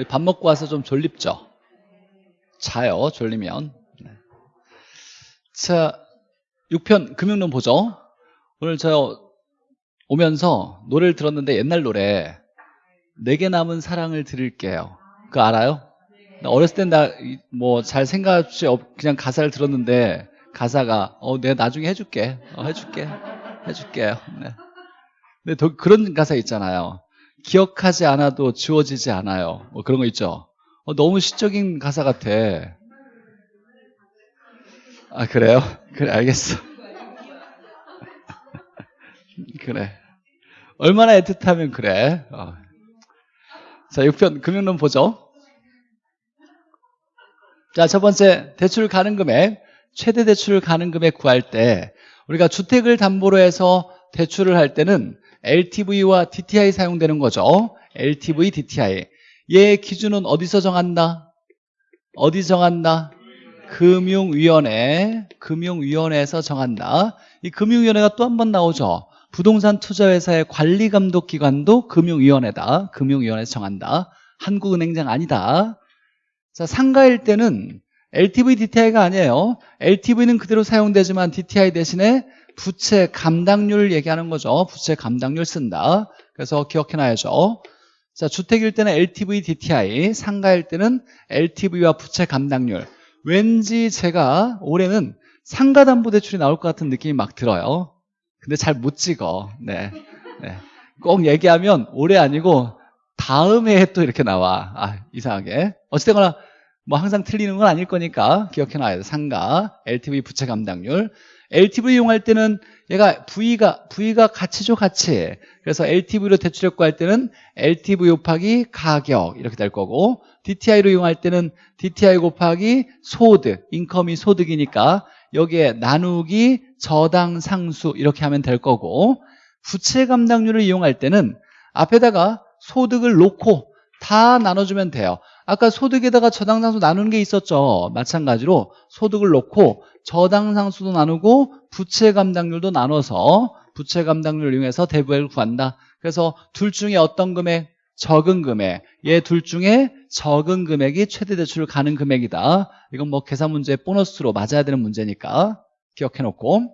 우리 밥 먹고 와서 좀 졸립죠? 자요, 졸리면. 네. 자, 6편 금융론 보죠. 오늘 저 오면서 노래를 들었는데 옛날 노래 내게 남은 사랑을 드릴게요. 그거 알아요? 어렸을 땐 나 뭐 잘 생각 없이 그냥 가사를 들었는데 가사가 어 내가 나중에 해줄게 어, 해줄게 해줄게요. 네. 근데 더 그런 가사 있잖아요. 기억하지 않아도 지워지지 않아요. 뭐 그런 거 있죠. 어, 너무 시적인 가사 같아. 아 그래요? 그래 알겠어. 그래. 얼마나 애틋하면 그래. 어. 자 6편 금융론 보죠. 자, 첫 번째 대출 가능 금액, 최대 대출 가능 금액 구할 때 우리가 주택을 담보로 해서 대출을 할 때는 LTV와 DTI 사용되는 거죠. LTV, DTI. 얘 기준은 어디서 정한다? 어디 정한다? 금융위원회, 금융위원회에서 정한다. 이 금융위원회가 또 한 번 나오죠. 부동산 투자회사의 관리감독기관도 금융위원회다. 금융위원회에서 정한다. 한국은행장 아니다. 자, 상가일 때는 LTV, DTI가 아니에요. LTV는 그대로 사용되지만 DTI 대신에 부채 감당률 얘기하는 거죠. 부채 감당률 쓴다. 그래서 기억해놔야죠. 자, 주택일 때는 LTV, DTI, 상가일 때는 LTV와 부채 감당률. 왠지 제가 올해는 상가담보대출이 나올 것 같은 느낌이 막 들어요. 근데 잘 못 찍어. 네. 네. 꼭 얘기하면 올해 아니고 다음 해에 또 이렇게 나와. 아, 이상하게. 어찌되거나 뭐 항상 틀리는 건 아닐 거니까 기억해놔야 돼. 상가, LTV 부채 감당률. LTV 이용할 때는 얘가 V가, V가 가치죠, 가치. 그래서 LTV로 대출력 구할 때는 LTV 곱하기 가격 이렇게 될 거고 DTI로 이용할 때는 DTI 곱하기 소득, 인컴이 소득이니까 여기에 나누기 저당 상수 이렇게 하면 될 거고 부채 감당률을 이용할 때는 앞에다가 소득을 놓고 다 나눠주면 돼요. 아까 소득에다가 저당 상수 나누는 게 있었죠. 마찬가지로 소득을 놓고 저당상수도 나누고 부채 감당률도 나눠서 부채 감당률을 이용해서 대부액을 구한다. 그래서 둘 중에 어떤 금액? 적은 금액. 얘 둘 중에 적은 금액이 최대 대출 가능 금액이다. 이건 뭐 계산 문제 보너스로 맞아야 되는 문제니까 기억해 놓고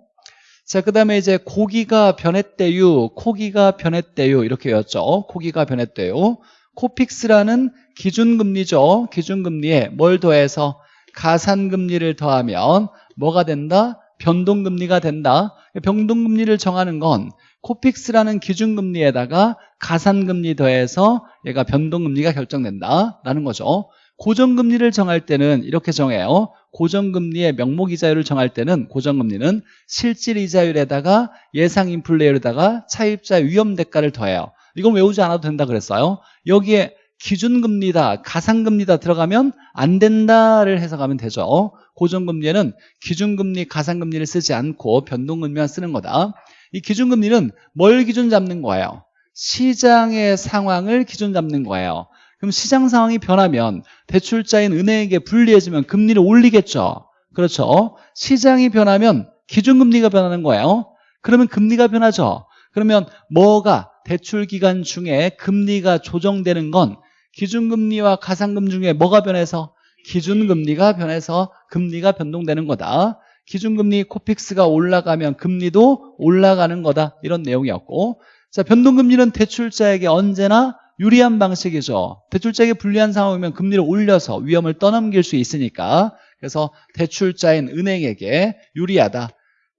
자, 그 다음에 이제 고기가 변했대요. 코기가 변했대요. 이렇게 외웠죠. 코기가 변했대요. 코픽스라는 기준금리죠. 기준금리에 뭘 더해서 가산금리를 더하면 뭐가 된다? 변동금리가 된다. 변동금리를 정하는 건 코픽스라는 기준금리에다가 가산금리 더해서 얘가 변동금리가 결정된다라는 거죠. 고정금리를 정할 때는 이렇게 정해요. 고정금리의 명목이자율을 정할 때는 고정금리는 실질이자율에다가 예상인플레이율에다가 차입자 위험대가를 더해요. 이건 외우지 않아도 된다 그랬어요. 여기에 기준금리다, 가산금리다 들어가면 안 된다를 해석하면 되죠. 고정금리에는 기준금리, 가산금리를 쓰지 않고 변동금리만 쓰는 거다. 이 기준금리는 뭘 기준 잡는 거예요? 시장의 상황을 기준 잡는 거예요. 그럼 시장 상황이 변하면 대출자인 은행에게 불리해지면 금리를 올리겠죠. 그렇죠. 시장이 변하면 기준금리가 변하는 거예요. 그러면 금리가 변하죠. 그러면 뭐가 대출 기간 중에 금리가 조정되는 건 기준금리와 가산금 중에 뭐가 변해서 기준금리가 변해서 금리가 변동되는 거다. 기준금리 코픽스가 올라가면 금리도 올라가는 거다. 이런 내용이었고 자 변동금리는 대출자에게 언제나 유리한 방식이죠. 대출자에게 불리한 상황이면 금리를 올려서 위험을 떠넘길 수 있으니까 그래서 대출자인 은행에게 유리하다.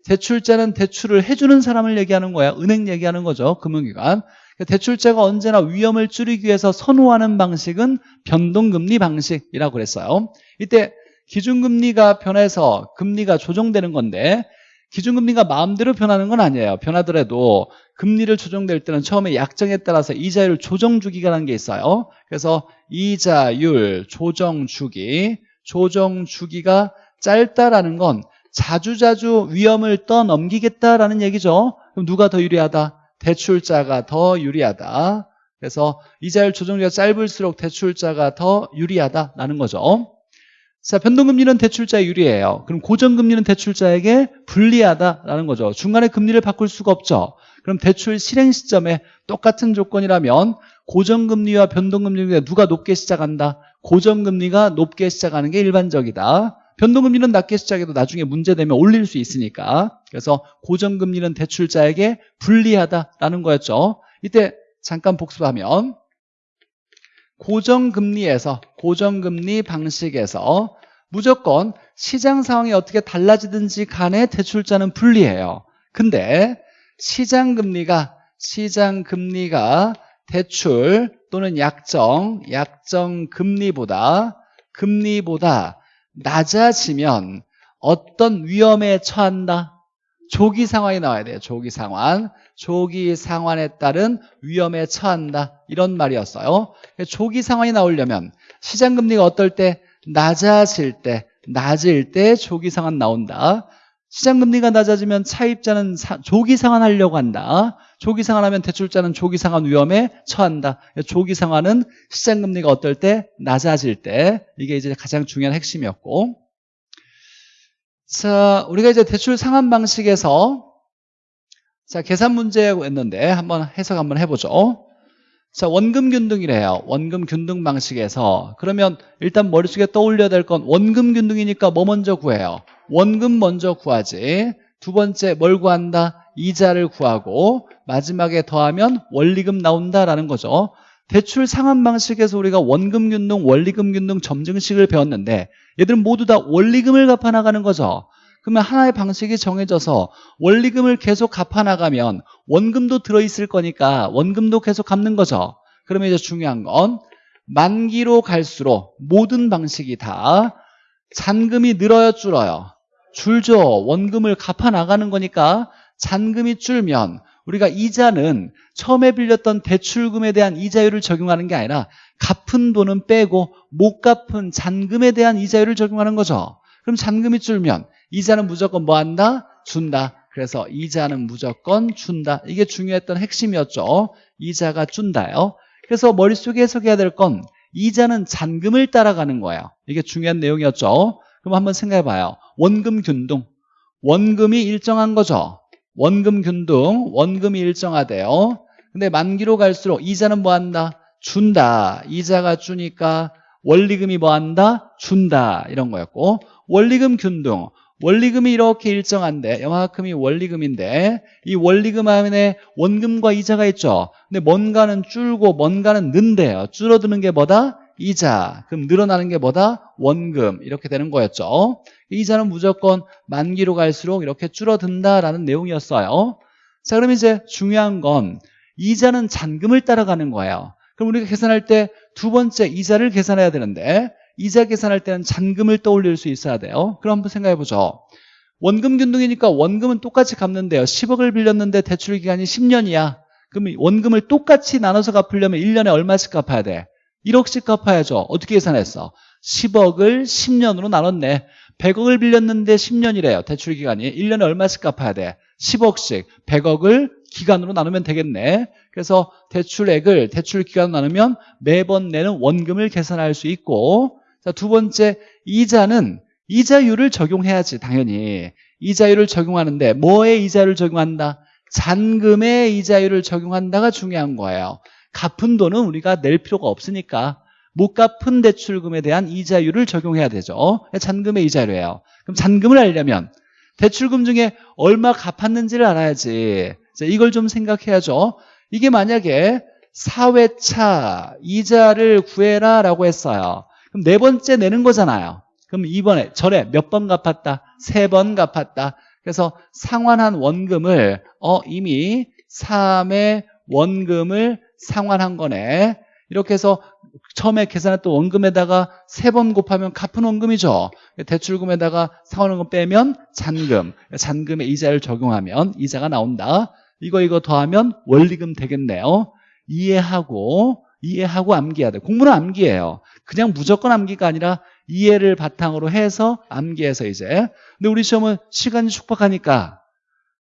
대출자는 대출을 해주는 사람을 얘기하는 거야. 은행 얘기하는 거죠. 금융기관. 대출자가 언제나 위험을 줄이기 위해서 선호하는 방식은 변동금리 방식이라고 그랬어요. 이때 기준금리가 변해서 금리가 조정되는 건데 기준금리가 마음대로 변하는 건 아니에요. 변하더라도 금리를 조정될 때는 처음에 약정에 따라서 이자율 조정 주기라는 게 있어요. 그래서 이자율 조정 주기, 조정 주기가 짧다라는 건 자주자주 위험을 떠넘기겠다라는 얘기죠. 그럼 누가 더 유리하다? 대출자가 더 유리하다. 그래서 이자율 조정기가 짧을수록 대출자가 더 유리하다라는 거죠. 자, 변동금리는 대출자에 유리해요. 그럼 고정금리는 대출자에게 불리하다라는 거죠. 중간에 금리를 바꿀 수가 없죠. 그럼 대출 실행 시점에 똑같은 조건이라면 고정금리와 변동금리가 누가 높게 시작한다? 고정금리가 높게 시작하는 게 일반적이다. 변동금리는 낮게 시작해도 나중에 문제되면 올릴 수 있으니까. 그래서 고정금리는 대출자에게 불리하다라는 거였죠. 이때 잠깐 복습하면 고정금리에서 고정금리 방식에서 무조건 시장 상황이 어떻게 달라지든지 간에 대출자는 불리해요. 근데 시장 금리가 시장 금리가 대출 또는 약정, 약정 금리보다 금리보다 낮아지면 어떤 위험에 처한다? 조기 상황이 나와야 돼요. 조기 상황. 조기 상황에 따른 위험에 처한다. 이런 말이었어요. 조기 상황이 나오려면 시장 금리가 어떨 때? 낮아질 때, 낮을 때 조기 상환 나온다. 시장 금리가 낮아지면 차입자는 사, 조기 상환하려고 한다. 조기 상환하면 대출자는 조기 상환 위험에 처한다. 조기 상환은 시장금리가 어떨 때? 낮아질 때. 이게 이제 가장 중요한 핵심이었고. 자, 우리가 이제 대출 상환 방식에서 자, 계산 문제였는데 한번 해석 한번 해보죠. 자, 원금 균등이래요. 원금 균등 방식에서. 그러면 일단 머릿속에 떠올려야 될 건 원금 균등이니까 뭐 먼저 구해요? 원금 먼저 구하지. 두 번째 뭘 구한다? 이자를 구하고 마지막에 더하면 원리금 나온다라는 거죠. 대출 상환 방식에서 우리가 원금 균등, 원리금 균등 점증식을 배웠는데 얘들은 모두 다 원리금을 갚아 나가는 거죠. 그러면 하나의 방식이 정해져서 원리금을 계속 갚아 나가면 원금도 들어 있을 거니까 원금도 계속 갚는 거죠. 그러면 이제 중요한 건 만기로 갈수록 모든 방식이 다 잔금이 늘어요 줄어요? 줄죠. 원금을 갚아 나가는 거니까 잔금이 줄면 우리가 이자는 처음에 빌렸던 대출금에 대한 이자율을 적용하는 게 아니라 갚은 돈은 빼고 못 갚은 잔금에 대한 이자율을 적용하는 거죠. 그럼 잔금이 줄면 이자는 무조건 뭐 한다? 준다. 그래서 이자는 무조건 준다. 이게 중요했던 핵심이었죠. 이자가 준다요. 그래서 머릿속에 해석해야 될 건 이자는 잔금을 따라가는 거예요. 이게 중요한 내용이었죠. 그럼 한번 생각해 봐요. 원금 균등. 원금이 일정한 거죠. 원금 균등, 원금이 일정하대요. 근데 만기로 갈수록 이자는 뭐 한다? 준다. 이자가 주니까 원리금이 뭐 한다? 준다. 이런 거였고 원리금 균등. 원리금이 이렇게 일정한데 영화금이 원리금인데 이 원리금 안에 원금과 이자가 있죠. 근데 뭔가는 줄고 뭔가는 는대요. 줄어드는 게 뭐다? 이자. 그럼 늘어나는 게 뭐다? 원금. 이렇게 되는 거였죠. 이자는 무조건 만기로 갈수록 이렇게 줄어든다라는 내용이었어요. 자, 그럼 이제 중요한 건 이자는 잔금을 따라가는 거예요. 그럼 우리가 계산할 때 두 번째 이자를 계산해야 되는데 이자 계산할 때는 잔금을 떠올릴 수 있어야 돼요. 그럼 한번 생각해 보죠. 원금 균등이니까 원금은 똑같이 갚는데요. 10억을 빌렸는데 대출 기간이 10년이야. 그럼 원금을 똑같이 나눠서 갚으려면 1년에 얼마씩 갚아야 돼? 1억씩 갚아야죠. 어떻게 계산했어? 10억을 10년으로 나눴네. 100억을 빌렸는데 10년이래요. 대출 기간이. 1년에 얼마씩 갚아야 돼? 10억씩. 100억을 기간으로 나누면 되겠네. 그래서 대출액을 대출 기간으로 나누면 매번 내는 원금을 계산할 수 있고 자, 두 번째 이자는 이자율을 적용해야지 당연히. 이자율을 적용하는데 뭐에 이자율을 적용한다? 잔금의 이자율을 적용한다가 중요한 거예요. 갚은 돈은 우리가 낼 필요가 없으니까 못 갚은 대출금에 대한 이자율을 적용해야 되죠. 잔금의 이자율이에요. 그럼 잔금을 알려면 대출금 중에 얼마 갚았는지를 알아야지. 이걸 좀 생각해야죠. 이게 만약에 4회차 이자를 구해라 라고 했어요. 그럼 네 번째 내는 거잖아요. 그럼 이번에 전에 몇 번 갚았다? 세 번 갚았다. 그래서 상환한 원금을 어 이미 3의 원금을 상환한 거네. 이렇게 해서 처음에 계산했던 원금에다가 세 번 곱하면 갚은 원금이죠. 대출금에다가 상환원금 빼면 잔금, 잔금의 이자를 적용하면 이자가 나온다. 이거 이거 더하면 원리금 되겠네요. 이해하고 이해하고 암기해야 돼. 공부는 암기해요. 그냥 무조건 암기가 아니라 이해를 바탕으로 해서 암기해서 이제. 근데 우리 시험은 시간이 촉박하니까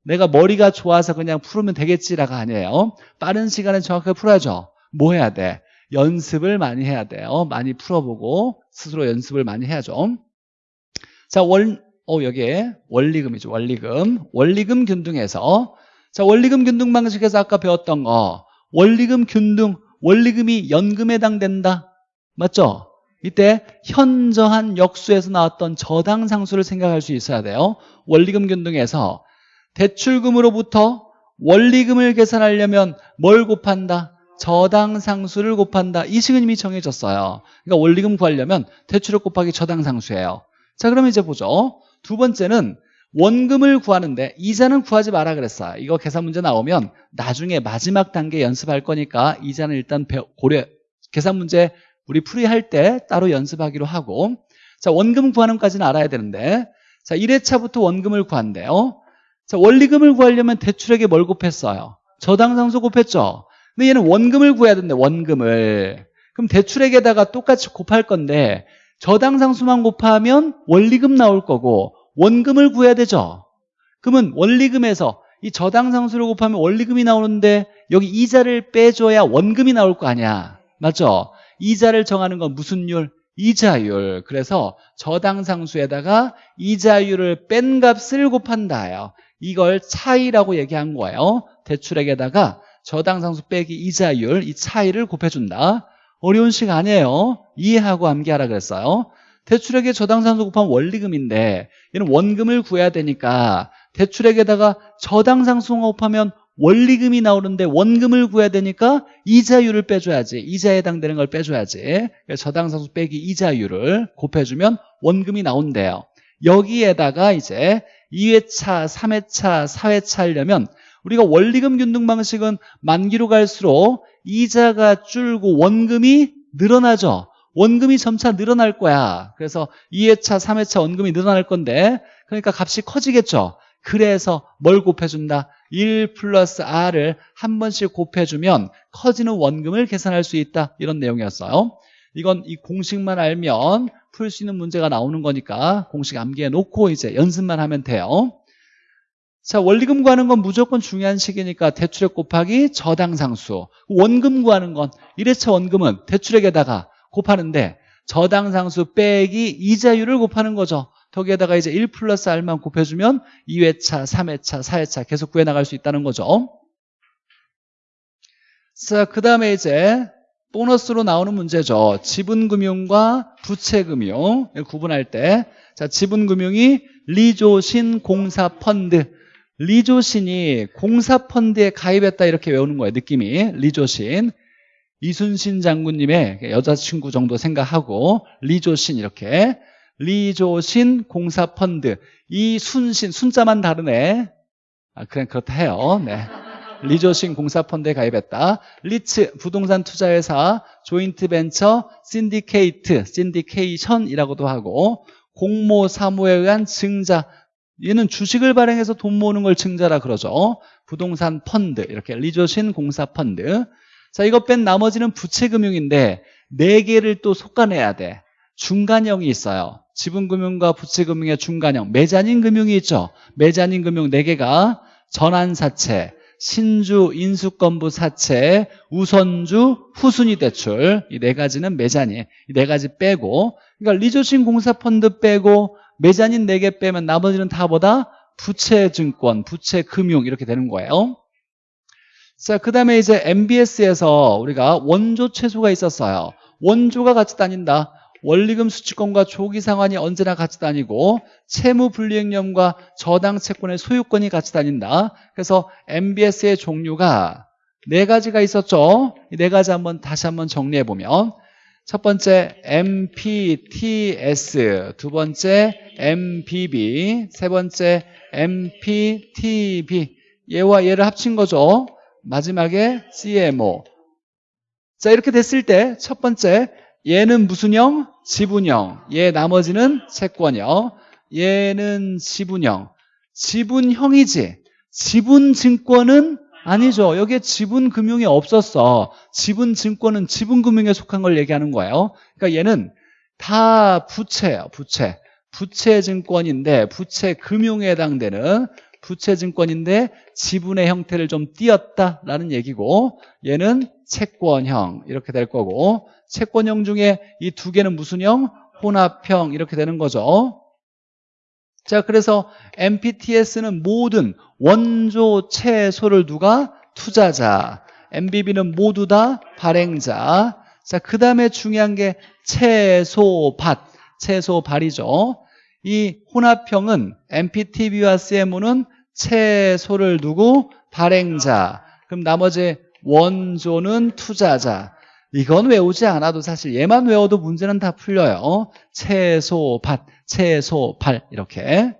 내가 머리가 좋아서 그냥 풀으면 되겠지라가 아니에요. 빠른 시간에 정확하게 풀어야죠. 뭐 해야 돼? 연습을 많이 해야 돼요. 많이 풀어보고 스스로 연습을 많이 해야죠. 자, 월, 어, 여기에 원리금이죠. 원리금. 원리금 균등에서 자, 원리금 균등 방식에서 아까 배웠던 거. 원리금 균등, 원리금이 연금에 해당된다. 맞죠? 이때 현저한 역수에서 나왔던 저당 상수를 생각할 수 있어야 돼요. 원리금 균등에서 대출금으로부터 원리금을 계산하려면 뭘 곱한다? 저당 상수를 곱한다. 이 이미 정해졌어요. 그러니까 원리금 구하려면 대출을 곱하기 저당 상수예요. 자, 그러면 이제 보죠. 두 번째는 원금을 구하는데 이자는 구하지 마라 그랬어요. 이거 계산 문제 나오면 나중에 마지막 단계 연습할 거니까 이자는 일단 고려 계산 문제 우리 풀이할 때 따로 연습하기로 하고 자 원금 구하는 까지는 알아야 되는데 자 1회차부터 원금을 구한대요. 자 원리금을 구하려면 대출에게 뭘 곱했어요? 저당상수 곱했죠. 근데 얘는 원금을 구해야 되는데 원금을 그럼 대출액에다가 똑같이 곱할 건데 저당상수만 곱하면 원리금 나올 거고 원금을 구해야 되죠. 그러면 원리금에서 이 저당상수를 곱하면 원리금이 나오는데 여기 이자를 빼줘야 원금이 나올 거 아니야. 맞죠? 이자를 정하는 건 무슨 율? 이자율. 그래서 저당상수에다가 이자율을 뺀 값을 곱한다요. 이걸 차이라고 얘기한 거예요. 대출액에다가 저당상수 빼기 이자율 이 차이를 곱해준다. 어려운 식 아니에요. 이해하고 암기하라 그랬어요. 대출액에 저당상수 곱하면 원리금인데 얘는 원금을 구해야 되니까 대출액에다가 저당상수가 곱하면 원리금이 나오는데 원금을 구해야 되니까 이자율을 빼줘야지 이자에 해당되는 걸 빼줘야지 저당상수 빼기 이자율을 곱해주면 원금이 나온대요 여기에다가 이제 2회차, 3회차, 4회차 하려면 우리가 원리금 균등 방식은 만기로 갈수록 이자가 줄고 원금이 늘어나죠. 원금이 점차 늘어날 거야. 그래서 2회차, 3회차 원금이 늘어날 건데 그러니까 값이 커지겠죠. 그래서 뭘 곱해준다? 1 플러스 R을 한 번씩 곱해주면 커지는 원금을 계산할 수 있다. 이런 내용이었어요 이건 이 공식만 알면 풀 수 있는 문제가 나오는 거니까 공식 암기해 놓고 이제 연습만 하면 돼요. 자 원리금 구하는 건 무조건 중요한 식이니까 대출액 곱하기 저당상수. 원금 구하는 건 1회차 원금은 대출액에다가 곱하는데 저당상수 빼기 이자율을 곱하는 거죠. 거기에다가 이제 1 플러스 R만 곱해주면 2회차, 3회차, 4회차 계속 구해나갈 수 있다는 거죠. 자, 그 다음에 이제 보너스로 나오는 문제죠. 지분금융과 부채금융. 구분할 때. 자, 지분금융이 리조신 공사펀드. 리조신이 공사펀드에 가입했다 이렇게 외우는 거예요. 느낌이. 리조신. 이순신 장군님의 여자친구 정도 생각하고 리조신 이렇게. 리조신 공사펀드. 이 순신 순자만 다르네. 아, 그냥 그렇다 해요. 네. 리조신 공사펀드에 가입했다. 리츠 부동산 투자회사 조인트 벤처 신디케이트 신디케이션이라고도 하고 공모 사모에 의한 증자. 얘는 주식을 발행해서 돈 모으는 걸 증자라 그러죠. 부동산 펀드 이렇게 리조신 공사 펀드. 자 이거 뺀 나머지는 부채금융인데 네 개를 또 솎아내야 돼. 중간형이 있어요. 지분금융과 부채금융의 중간형. 메자닌 금융이 있죠. 매자닌 금융 4개가 전환사채 신주, 인수권부 사채, 우선주, 후순위 대출 이 네 가지는 매자닌 이네 가지 빼고 그러니까 리조신 공사펀드 빼고 매자닌 4개 빼면 나머지는 다 보다? 부채증권, 부채금융 이렇게 되는 거예요. 자, 그 다음에 이제 MBS에서 우리가 원조 최소가 있었어요. 원조가 같이 다닌다 원리금 수취권과 조기 상환이 언제나 같이 다니고 채무 불이행념과 저당 채권의 소유권이 같이 다닌다. 그래서 MBS의 종류가 네 가지가 있었죠. 이네 가지 한번 다시 한번 정리해 보면 첫 번째 MPTS, 두 번째 MPB, 세 번째 MPTB 얘와 얘를 합친 거죠. 마지막에 CMO. 자 이렇게 됐을 때 첫 번째 얘는 무슨 형? 지분형. 얘 나머지는 채권형. 얘는 지분형. 지분형이지. 지분증권은 아니죠. 여기에 지분금융이 없었어. 지분증권은 지분금융에 속한 걸 얘기하는 거예요. 그러니까 얘는 다 부채예요. 부채. 부채증권인데 부채금융에 해당되는 부채증권인데 지분의 형태를 좀 띄었다라는 얘기고 얘는 채권형 이렇게 될 거고 채권형 중에 이 두 개는 무슨 형? 혼합형 이렇게 되는 거죠 자, 그래서 MPTS는 모든 원조 채소를 누가 투자자, MBB는 모두 다 발행자. 자, 그 다음에 중요한 게 채소밭, 채소발이죠. 이 혼합형은 MPTB와 CMO는 채소를 두고 발행자. 그럼 나머지 원조는 투자자. 이건 외우지 않아도 사실 얘만 외워도 문제는 다 풀려요. 채소, 밭, 채소, 발 이렇게.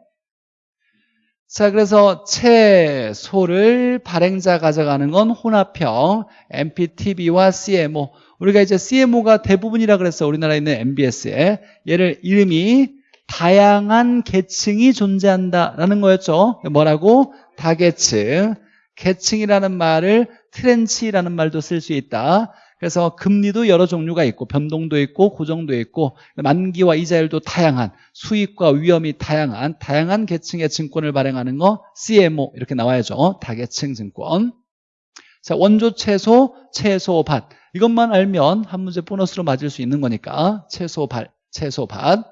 자, 그래서 채소를 발행자 가져가는 건 혼합형 MPTB와 CMO. 우리가 이제 CMO가 대부분이라 그랬어. 우리나라에 있는 MBS에. 얘를 이름이 다양한 계층이 존재한다라는 거였죠. 뭐라고? 다계층. 계층이라는 말을 트렌치라는 말도 쓸 수 있다. 그래서 금리도 여러 종류가 있고 변동도 있고 고정도 있고 만기와 이자율도 다양한 수익과 위험이 다양한 다양한 계층의 증권을 발행하는 거 CMO 이렇게 나와야죠. 다계층 증권. 자 원조 채소, 채소 밭 이것만 알면 한 문제 보너스로 맞을 수 있는 거니까 채소 밭, 채소 밭.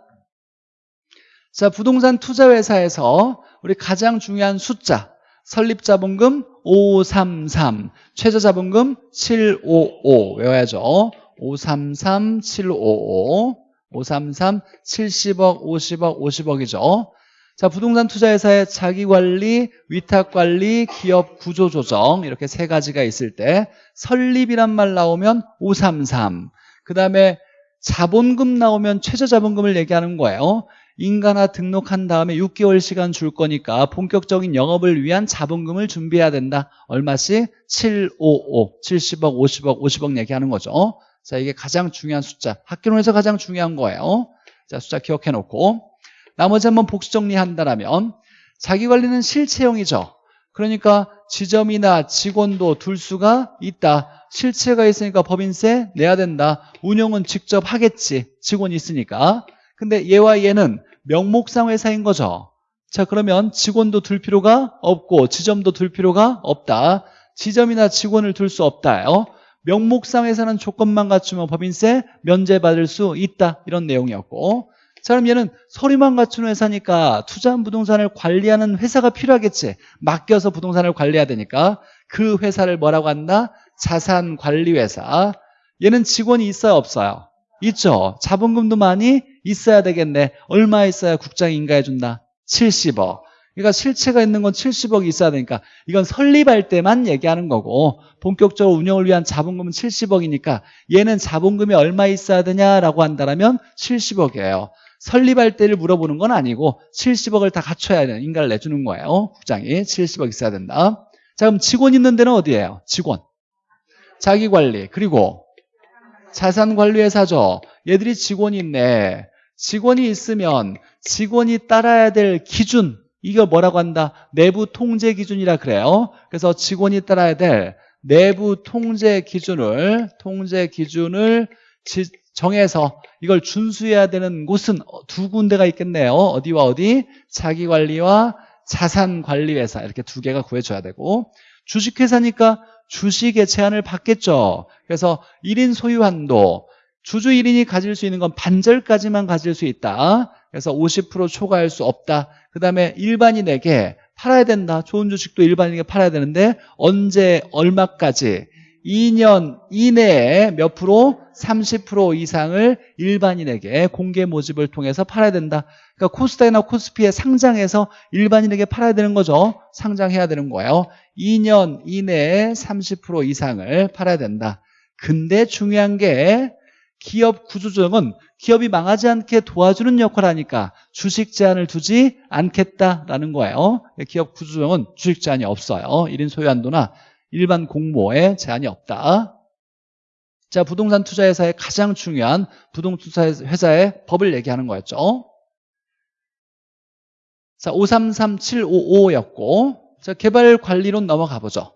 자 부동산 투자 회사에서 우리 가장 중요한 숫자 설립자본금 533, 최저자본금 755 외워야죠. 533, 755, 533, 70억, 50억, 50억이죠. 자, 부동산 투자회사의 자기관리, 위탁관리, 기업 구조조정 이렇게 세 가지가 있을 때 설립이란 말 나오면 533, 그 다음에 자본금 나오면 최저자본금을 얘기하는 거예요. 인가나 등록한 다음에 6개월 시간 줄 거니까 본격적인 영업을 위한 자본금을 준비해야 된다. 얼마씩? 755, 70억, 50억, 50억 얘기하는 거죠. 자, 이게 가장 중요한 숫자. 학교론에서 가장 중요한 거예요. 자, 숫자 기억해 놓고. 나머지 한번 복수 정리한다면 자기관리는 실체형이죠. 그러니까 지점이나 직원도 둘 수가 있다. 실체가 있으니까 법인세 내야 된다. 운영은 직접 하겠지. 직원이 있으니까. 근데 얘와 얘는 명목상 회사인 거죠. 자 그러면 직원도 둘 필요가 없고 지점도 둘 필요가 없다. 지점이나 직원을 둘 수 없다요. 명목상 회사는 조건만 갖추면 법인세 면제받을 수 있다. 이런 내용이었고 자 그럼 얘는 서류만 갖춘 회사니까 투자한 부동산을 관리하는 회사가 필요하겠지. 맡겨서 부동산을 관리해야 되니까 그 회사를 뭐라고 한다? 자산관리회사. 얘는 직원이 있어요 없어요? 있죠. 자본금도 많이 있어야 되겠네. 얼마 있어야 국장이 인가해준다? 70억. 그러니까 실체가 있는 건 70억이 있어야 되니까 이건 설립할 때만 얘기하는 거고 본격적으로 운영을 위한 자본금은 70억이니까 얘는 자본금이 얼마 있어야 되냐라고 한다면 70억이에요. 설립할 때를 물어보는 건 아니고 70억을 다 갖춰야 되는 인가를 내주는 거예요. 국장이 70억 있어야 된다. 자 그럼 직원 있는 데는 어디예요? 직원. 자기관리 그리고 자산관리회사죠. 얘들이 직원이 있네. 직원이 있으면 직원이 따라야 될 기준 이걸 뭐라고 한다? 내부 통제 기준이라 그래요. 그래서 직원이 따라야 될 내부 통제 기준을 통제 기준을 정해서 이걸 준수해야 되는 곳은 두 군데가 있겠네요. 어디와 어디? 자기관리와 자산관리회사 이렇게 두 개가 구해줘야 되고 주식회사니까 주식의 제한을 받겠죠. 그래서 1인 소유 한도 주주 1인이 가질 수 있는 건 반절까지만 가질 수 있다. 그래서 50% 초과할 수 없다. 그 다음에 일반인에게 팔아야 된다. 좋은 주식도 일반인에게 팔아야 되는데 언제 얼마까지 2년 이내에 몇 프로? 30% 이상을 일반인에게 공개 모집을 통해서 팔아야 된다. 그러니까 코스닥이나 코스피에 상장해서 일반인에게 팔아야 되는 거죠. 상장해야 되는 거예요. 2년 이내에 30% 이상을 팔아야 된다. 근데 중요한 게 기업 구조조정은 기업이 망하지 않게 도와주는 역할을 하니까 주식 제한을 두지 않겠다라는 거예요. 기업 구조조정은 주식 제한이 없어요. 1인 소유 한도나 일반 공모에 제한이 없다. 자, 부동산 투자회사의 가장 중요한 부동산 회사의 법을 얘기하는 거였죠. 자, 533755였고 자, 개발 관리론 넘어가 보죠.